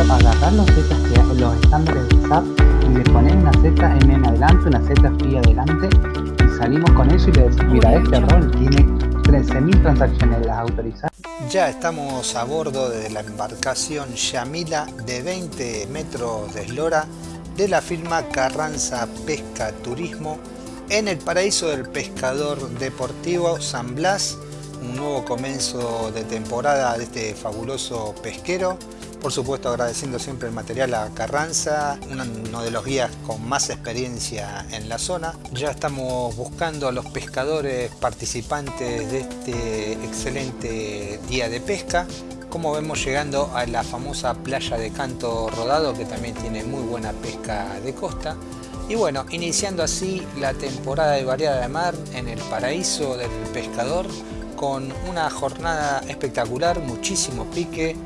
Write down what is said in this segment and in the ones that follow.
agarrar, agarrar los zetas que los estándares de SAP y le poner una zeta M en adelante, una zeta FI adelante y salimos con eso y le decimos, mira, este rol tiene 13.000 transacciones las autorizadas. Ya estamos a bordo de la embarcación Yamila de 20 metros de eslora de la firma Carranza Pesca Turismo en el paraíso del pescador deportivo San Blas, un nuevo comienzo de temporada de este fabuloso pesquero. Por supuesto agradeciendo siempre el material a Carranza, uno de los guías con más experiencia en la zona. Ya estamos buscando a los pescadores participantes de este excelente día de pesca. Como vemos llegando a la famosa playa de Canto Rodado que también tiene muy buena pesca de costa. Y bueno, iniciando así la temporada de variada de mar en el paraíso del pescador con una jornada espectacular, muchísimo pique.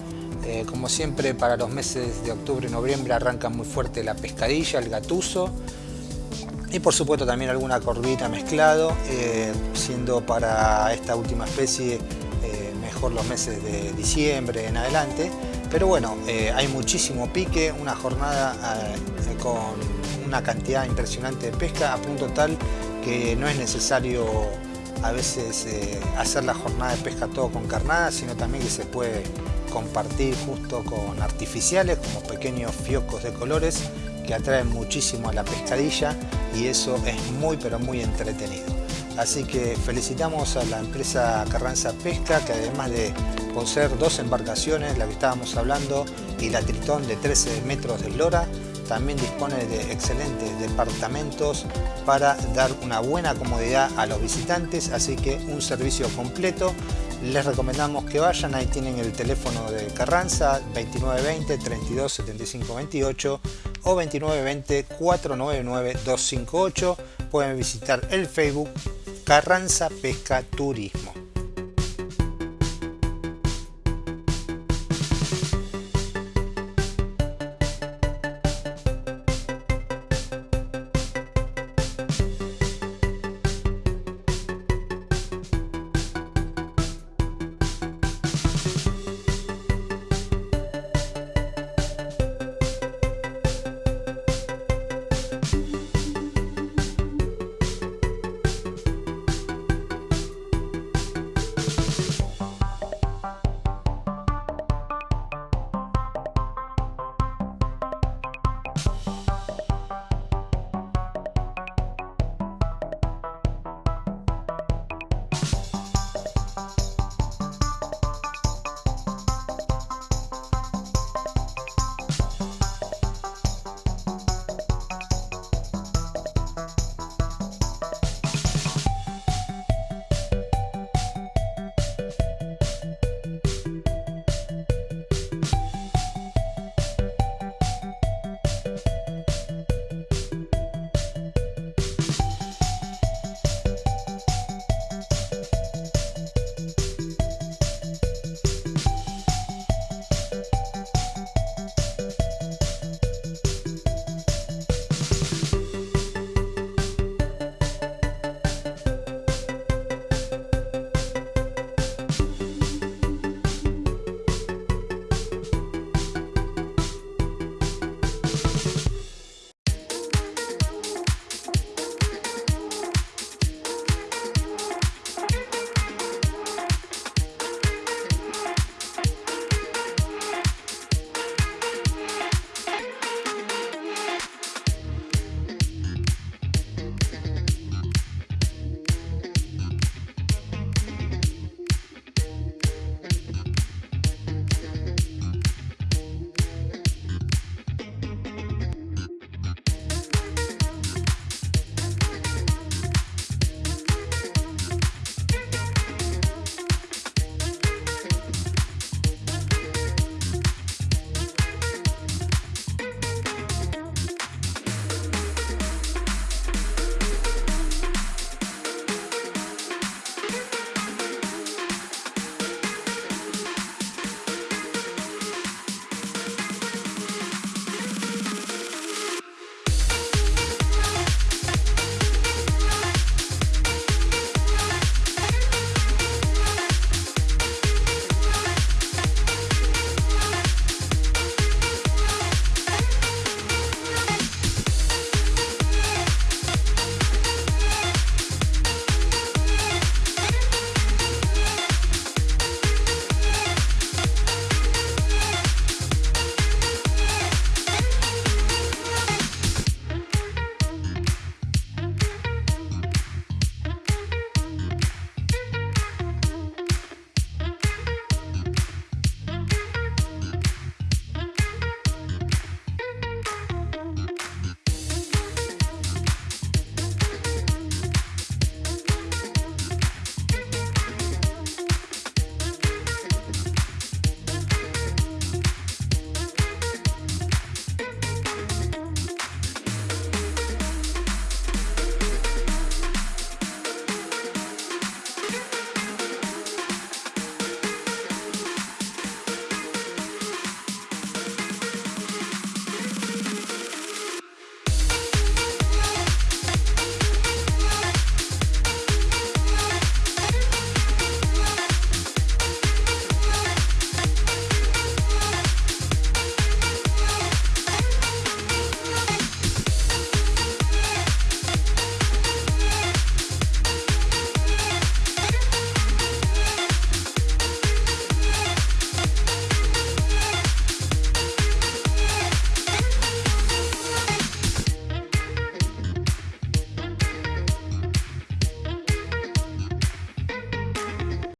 Eh, como siempre para los meses de octubre y noviembre arranca muy fuerte la pescadilla, el gatuso y por supuesto también alguna corvita mezclado, eh, siendo para esta última especie eh, mejor los meses de diciembre en adelante. Pero bueno, hay muchísimo pique, una jornada con una cantidad impresionante de pesca a punto tal que no es necesario a veces hacer la jornada de pesca todo con carnada, sino también que se puede compartir justo con artificiales como pequeños fiocos de colores que atraen muchísimo a la pescadilla y eso es muy pero muy entretenido. Así que felicitamos a la empresa Carranza Pesca que además de poseer dos embarcaciones, la que estábamos hablando, y la Tritón de 13 metros de lora, también dispone de excelentes departamentos para dar una buena comodidad a los visitantes, así que un servicio completo. Les recomendamos que vayan, ahí tienen el teléfono de Carranza 2920 32 75 28 o 2920 499 258. Pueden visitar el Facebook Carranza Pesca Turismo.